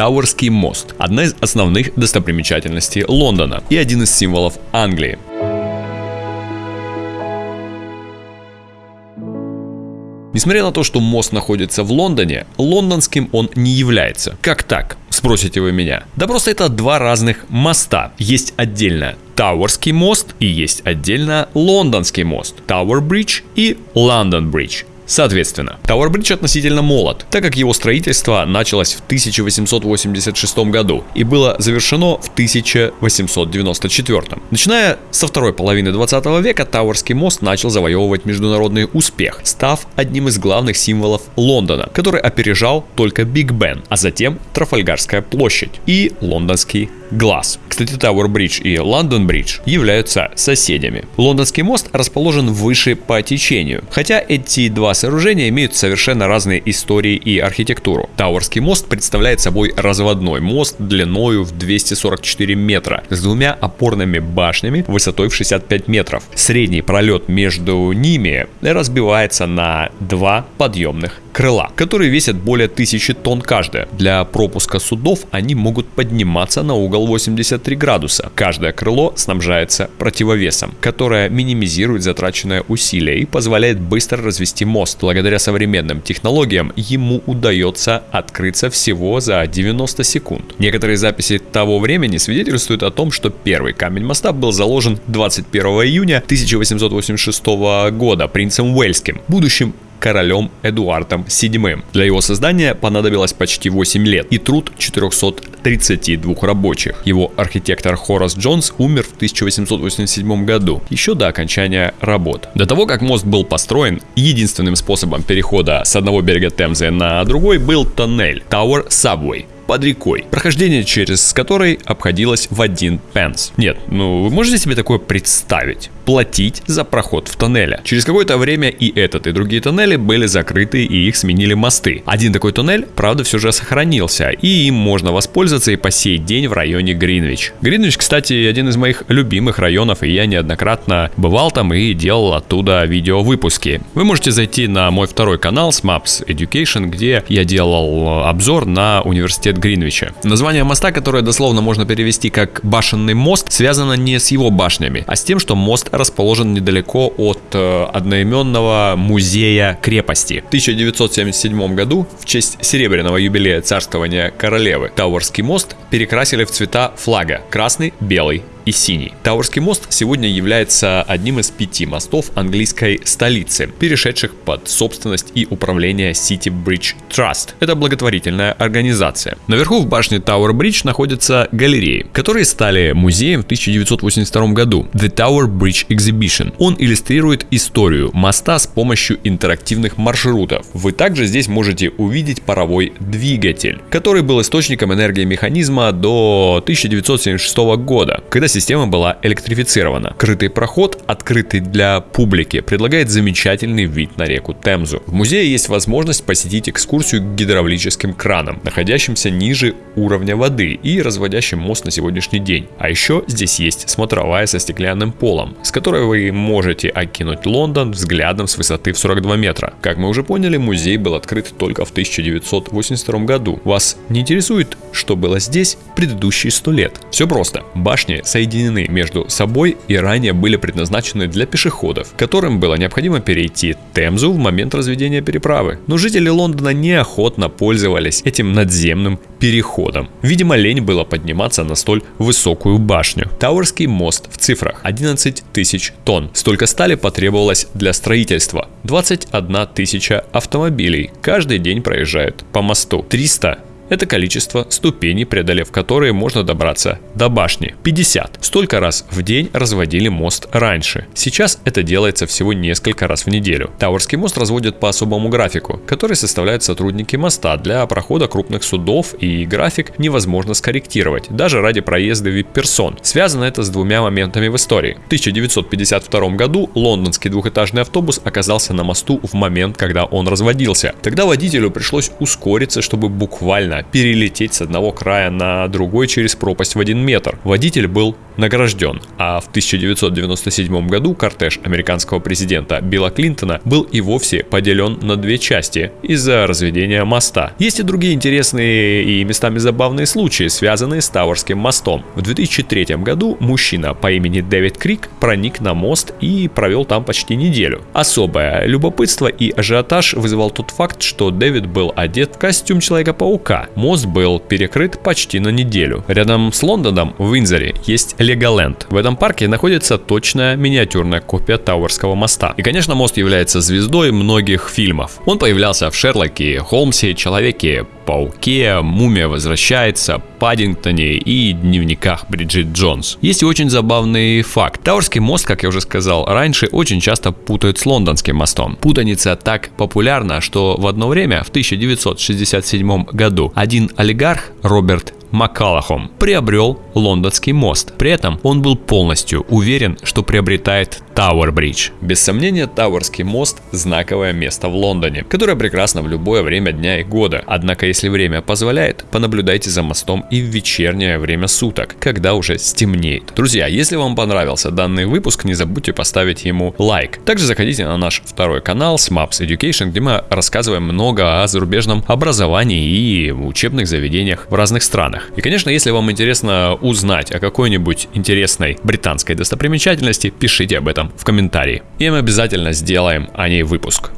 Тауэрский мост – одна из основных достопримечательностей Лондона и один из символов Англии. Несмотря на то, что мост находится в Лондоне, лондонским он не является. Как так? Спросите вы меня. Да просто это два разных моста. Есть отдельно Тауэрский мост и есть отдельно Лондонский мост. Тауэр Бридж и Лондон Бридж. Соответственно, Tower Bridge относительно молод, так как его строительство началось в 1886 году и было завершено в 1894. Начиная со второй половины 20 века, Тауэрский мост начал завоевывать международный успех, став одним из главных символов Лондона, который опережал только Биг Бен, а затем Трафальгарская площадь и Лондонский глаз. Кстати, Tower Bridge и London Bridge являются соседями. Лондонский мост расположен выше по течению, хотя эти два сооружения имеют совершенно разные истории и архитектуру. Тауэрский мост представляет собой разводной мост длиною в 244 метра с двумя опорными башнями высотой в 65 метров. Средний пролет между ними разбивается на два подъемных крыла, которые весят более 1000 тонн каждая. Для пропуска судов они могут подниматься на угол 83 градуса. Каждое крыло снабжается противовесом, которое минимизирует затраченное усилие и позволяет быстро развести мост. Благодаря современным технологиям ему удается открыться всего за 90 секунд. Некоторые записи того времени свидетельствуют о том, что первый камень моста был заложен 21 июня 1886 года принцем Уэльским, будущим королем Эдуардом VII. Для его создания понадобилось почти 8 лет и труд 432 рабочих. Его архитектор Хорас Джонс умер в 1887 году, еще до окончания работ. До того, как мост был построен, единственным способом перехода с одного берега Темзы на другой был тоннель Tower Subway, под рекой, прохождение через которой обходилось в один пенс. Нет, ну вы можете себе такое представить? Платить за проход в тоннеле. Через какое-то время и этот, и другие тоннели были закрыты и их сменили мосты. Один такой тоннель, правда, все же сохранился, и им можно воспользоваться и по сей день в районе Гринвич. Гринвич, кстати, один из моих любимых районов, и я неоднократно бывал там и делал оттуда видеовыпуски. Вы можете зайти на мой второй канал Smaps Education, где я делал обзор на университет Гринвича. Название моста, которое дословно можно перевести как «башенный мост», связано не с его башнями, а с тем, что мост расположен недалеко от э, одноименного музея крепости. В 1977 году в честь серебряного юбилея царствования королевы Тауэрский мост перекрасили в цвета флага – красный, белый и синий. Тауэрский мост сегодня является одним из пяти мостов английской столицы, перешедших под собственность и управление City Bridge Trust. Это благотворительная организация. Наверху в башне Тауэр Бридж находятся галереи, которые стали музеем в 1982 году. The Tower Bridge Exhibition. Он иллюстрирует историю моста с помощью интерактивных маршрутов. Вы также здесь можете увидеть паровой двигатель, который был источником энергии механизма до 1976 года, когда система была электрифицирована. Крытый проход, открытый для публики, предлагает замечательный вид на реку Темзу. В музее есть возможность посетить экскурсию к гидравлическим кранам, находящимся ниже уровня воды и разводящим мост на сегодняшний день. А еще здесь есть смотровая со стеклянным полом, с которой вы можете окинуть Лондон взглядом с высоты в 42 метра. Как мы уже поняли, музей был открыт только в 1982 году. Вас не интересует, что было здесь предыдущие 100 лет? Все просто. Башни соединяются соединены между собой и ранее были предназначены для пешеходов, которым было необходимо перейти Темзу в момент разведения переправы. Но жители Лондона неохотно пользовались этим надземным переходом. Видимо, лень было подниматься на столь высокую башню. Тауэрский мост в цифрах 11 тысяч тонн. Столько стали потребовалось для строительства. 21 тысяча автомобилей каждый день проезжают по мосту. 300 это количество ступеней, преодолев которые можно добраться до башни. 50. Столько раз в день разводили мост раньше. Сейчас это делается всего несколько раз в неделю. Тауэрский мост разводят по особому графику, который составляют сотрудники моста для прохода крупных судов и график невозможно скорректировать, даже ради проезда вип-персон. Связано это с двумя моментами в истории. В 1952 году лондонский двухэтажный автобус оказался на мосту в момент, когда он разводился. Тогда водителю пришлось ускориться, чтобы буквально перелететь с одного края на другой через пропасть в один метр. Водитель был награжден, а в 1997 году кортеж американского президента Билла Клинтона был и вовсе поделен на две части из-за разведения моста. Есть и другие интересные и местами забавные случаи, связанные с Тауэрским мостом. В 2003 году мужчина по имени Дэвид Крик проник на мост и провел там почти неделю. Особое любопытство и ажиотаж вызывал тот факт, что Дэвид был одет в костюм Человека-паука. Мост был перекрыт почти на неделю. Рядом с Лондоном в Винзоре есть Леголенд. В этом парке находится точная миниатюрная копия Тауэрского моста. И, конечно, мост является звездой многих фильмов. Он появлялся в Шерлоке, Холмсе, Человеке, Пауке, Мумия возвращается, Паддингтоне и дневниках Бриджит Джонс. Есть и очень забавный факт. Тауэрский мост, как я уже сказал раньше, очень часто путают с лондонским мостом. Путаница так популярна, что в одно время, в 1967 году, один олигарх, Роберт Маккалахом приобрел лондонский мост. При этом он был полностью уверен, что приобретает Тауэр Бридж. Без сомнения, Тауэрский мост – знаковое место в Лондоне, которое прекрасно в любое время дня и года. Однако, если время позволяет, понаблюдайте за мостом и в вечернее время суток, когда уже стемнеет. Друзья, если вам понравился данный выпуск, не забудьте поставить ему лайк. Также заходите на наш второй канал SMAPS Education, где мы рассказываем много о зарубежном образовании и учебных заведениях в разных странах. И, конечно, если вам интересно узнать о какой-нибудь интересной британской достопримечательности, пишите об этом в комментарии. И мы обязательно сделаем о ней выпуск.